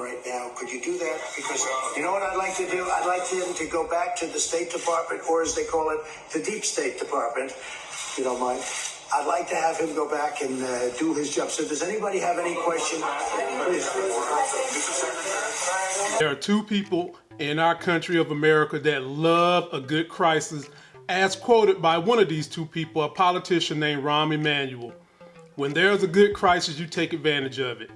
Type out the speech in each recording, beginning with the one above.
right now. Could you do that? Because you know what I'd like to do? I'd like him to go back to the State Department, or as they call it, the Deep State Department. If you don't mind. I'd like to have him go back and uh, do his job. So, does anybody have any question? Please. There are two people in our country of America that love a good crisis, as quoted by one of these two people, a politician named Rahm Emanuel. When there's a good crisis, you take advantage of it.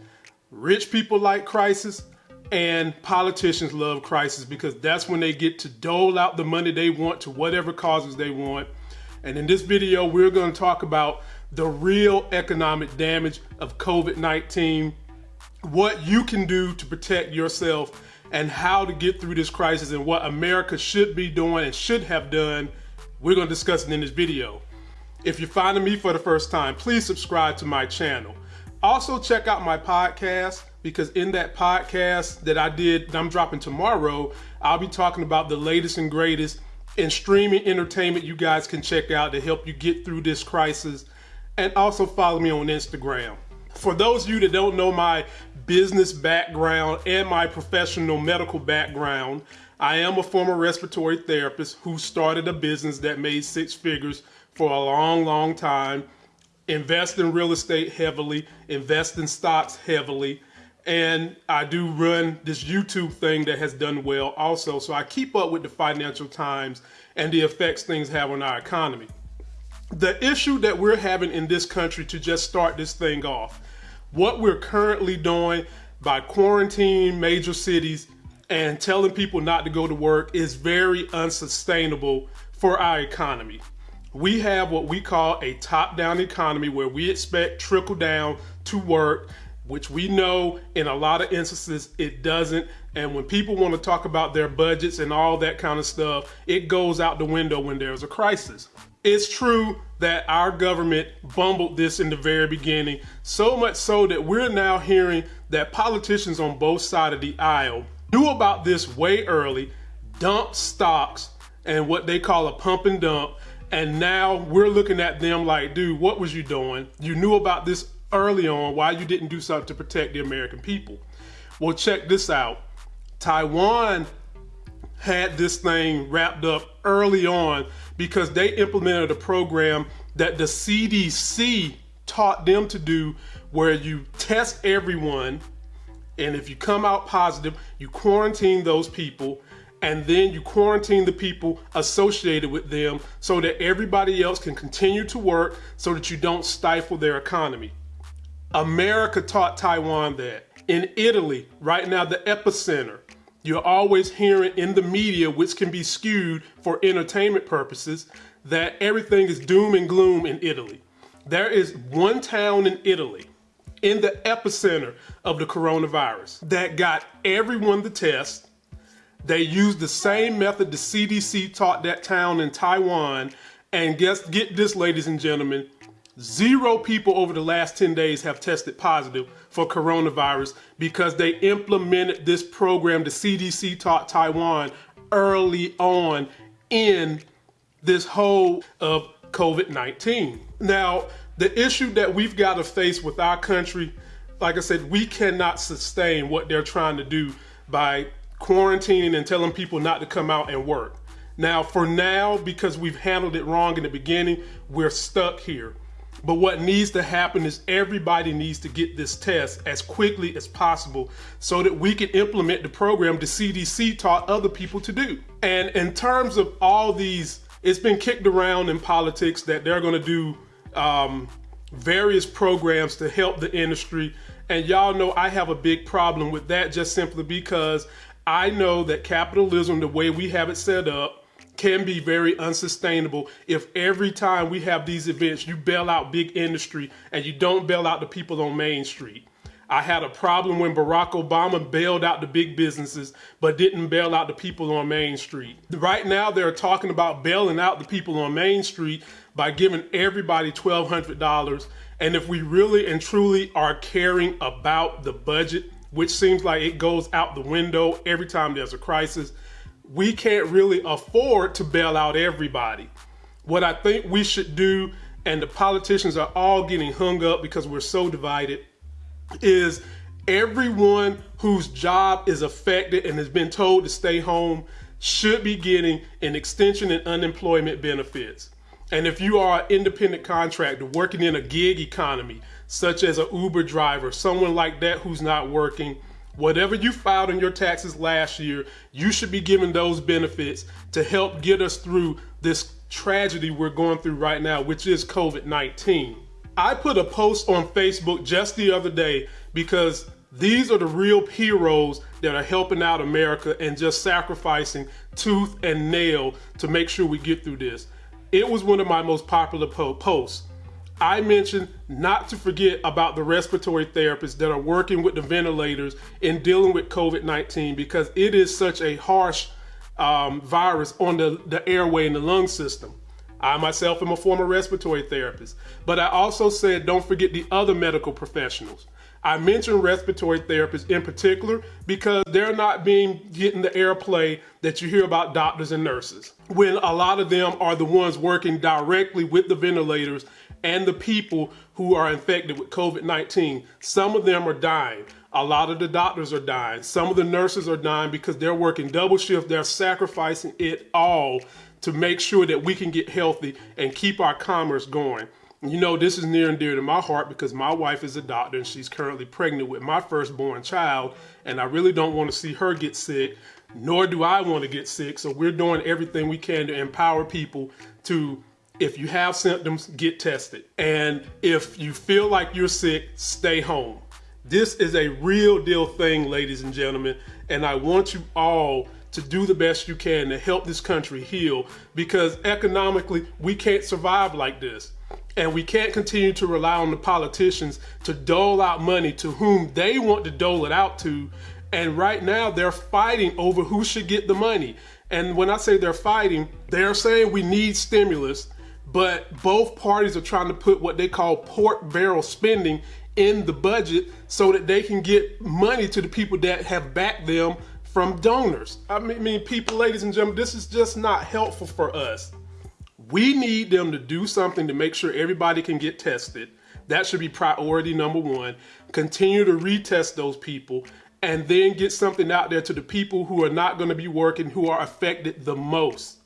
Rich people like crisis, and politicians love crisis because that's when they get to dole out the money they want to whatever causes they want. And in this video, we're going to talk about the real economic damage of COVID-19, what you can do to protect yourself and how to get through this crisis and what America should be doing and should have done. We're going to discuss it in this video. If you're finding me for the first time, please subscribe to my channel. Also check out my podcast because in that podcast that I did, that I'm dropping tomorrow, I'll be talking about the latest and greatest in streaming entertainment you guys can check out to help you get through this crisis. And also follow me on Instagram. For those of you that don't know my business background and my professional medical background, I am a former respiratory therapist who started a business that made six figures for a long, long time, invest in real estate heavily, invest in stocks heavily, and I do run this YouTube thing that has done well also. So I keep up with the financial times and the effects things have on our economy. The issue that we're having in this country to just start this thing off, what we're currently doing by quarantining major cities and telling people not to go to work is very unsustainable for our economy. We have what we call a top down economy where we expect trickle down to work which we know in a lot of instances it doesn't. And when people want to talk about their budgets and all that kind of stuff, it goes out the window when there's a crisis. It's true that our government bumbled this in the very beginning, so much so that we're now hearing that politicians on both sides of the aisle knew about this way early, dumped stocks and what they call a pump and dump. And now we're looking at them like, dude, what was you doing? You knew about this early on why you didn't do something to protect the American people. Well, check this out. Taiwan had this thing wrapped up early on because they implemented a program that the CDC taught them to do where you test everyone and if you come out positive, you quarantine those people and then you quarantine the people associated with them so that everybody else can continue to work so that you don't stifle their economy. America taught Taiwan that. In Italy, right now, the epicenter, you're always hearing in the media, which can be skewed for entertainment purposes, that everything is doom and gloom in Italy. There is one town in Italy, in the epicenter of the coronavirus, that got everyone the test. They used the same method the CDC taught that town in Taiwan. And guess, get this, ladies and gentlemen, Zero people over the last 10 days have tested positive for coronavirus because they implemented this program the CDC taught Taiwan early on in this whole of COVID-19. Now, the issue that we've got to face with our country, like I said, we cannot sustain what they're trying to do by quarantining and telling people not to come out and work. Now, for now, because we've handled it wrong in the beginning, we're stuck here. But what needs to happen is everybody needs to get this test as quickly as possible so that we can implement the program the CDC taught other people to do. And in terms of all these, it's been kicked around in politics that they're going to do um, various programs to help the industry. And y'all know I have a big problem with that just simply because I know that capitalism, the way we have it set up, can be very unsustainable if every time we have these events, you bail out big industry and you don't bail out the people on Main Street. I had a problem when Barack Obama bailed out the big businesses, but didn't bail out the people on Main Street. Right now, they're talking about bailing out the people on Main Street by giving everybody $1,200. And if we really and truly are caring about the budget, which seems like it goes out the window every time there's a crisis, we can't really afford to bail out everybody. What I think we should do, and the politicians are all getting hung up because we're so divided, is Everyone whose job is affected and has been told to stay home should be getting an extension in unemployment benefits. And if you are an independent contractor working in a gig economy, such as an Uber driver, someone like that who's not working, whatever you filed in your taxes last year, you should be given those benefits to help get us through this tragedy we're going through right now, which is COVID 19. I put a post on Facebook just the other day because these are the real heroes that are helping out America and just sacrificing tooth and nail to make sure we get through this. It was one of my most popular po posts. I mentioned not to forget about the respiratory therapists that are working with the ventilators and dealing with COVID 19 because it is such a harsh um, virus on the, the airway and the lung system. I myself am a former respiratory therapist, but I also said don't forget the other medical professionals. I mentioned respiratory therapists in particular because they're not being getting the airplay that you hear about doctors and nurses. When a lot of them are the ones working directly with the ventilators and the people who are infected with COVID-19. Some of them are dying. A lot of the doctors are dying. Some of the nurses are dying because they're working double shift. They're sacrificing it all to make sure that we can get healthy and keep our commerce going. You know, this is near and dear to my heart because my wife is a doctor and she's currently pregnant with my firstborn child. And I really don't want to see her get sick, nor do I want to get sick. So we're doing everything we can to empower people to, if you have symptoms, get tested. And if you feel like you're sick, stay home. This is a real deal thing, ladies and gentlemen. And I want you all to do the best you can to help this country heal because economically, we can't survive like this. And we can't continue to rely on the politicians to dole out money to whom they want to dole it out to. And right now they're fighting over who should get the money. And when I say they're fighting, they're saying we need stimulus, but both parties are trying to put what they call pork barrel spending in the budget so that they can get money to the people that have backed them from donors. I mean, people, ladies and gentlemen, this is just not helpful for us. We need them to do something to make sure everybody can get tested. That should be priority number one. Continue to retest those people and then get something out there to the people who are not going to be working, who are affected the most.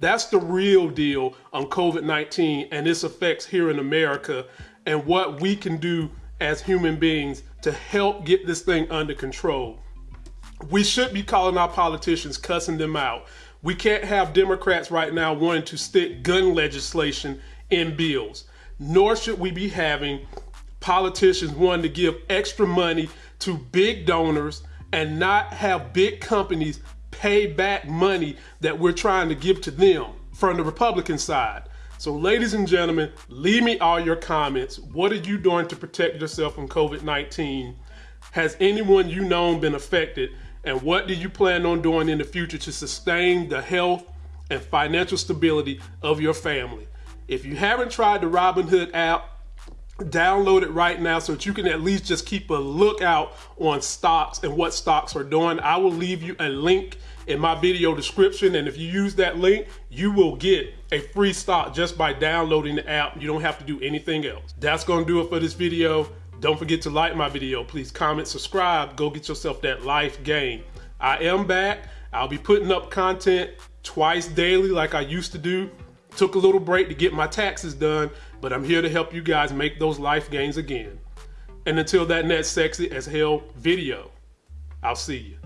That's the real deal on COVID 19 and its effects here in America and what we can do as human beings to help get this thing under control. We should be calling our politicians, cussing them out. We can't have Democrats right now wanting to stick gun legislation in bills, nor should we be having politicians wanting to give extra money to big donors and not have big companies pay back money that we're trying to give to them from the Republican side. So, ladies and gentlemen, leave me all your comments. What are you doing to protect yourself from COVID 19? Has anyone you know been affected? And what do you plan on doing in the future to sustain the health and financial stability of your family? If you haven't tried the Robinhood app, download it right now so that you can at least just keep a lookout on stocks and what stocks are doing. I will leave you a link in my video description and if you use that link you will get a free stock just by downloading the app you don't have to do anything else that's gonna do it for this video don't forget to like my video. Please comment, subscribe. Go get yourself that life game. I am back. I'll be putting up content twice daily like I used to do. Took a little break to get my taxes done, but I'm here to help you guys make those life gains again. And until that next sexy as hell video, I'll see you.